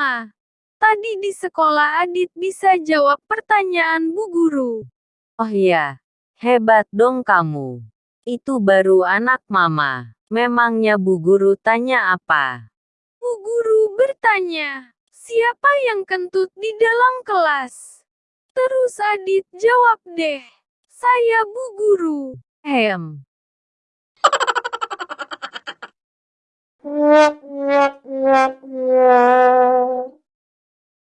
A. tadi di sekolah Adit bisa jawab pertanyaan Bu Guru. Oh iya, hebat dong kamu. Itu baru anak mama. Memangnya Bu Guru tanya apa? Bu Guru bertanya, siapa yang kentut di dalam kelas? Terus Adit jawab deh, saya Bu Guru. Hem.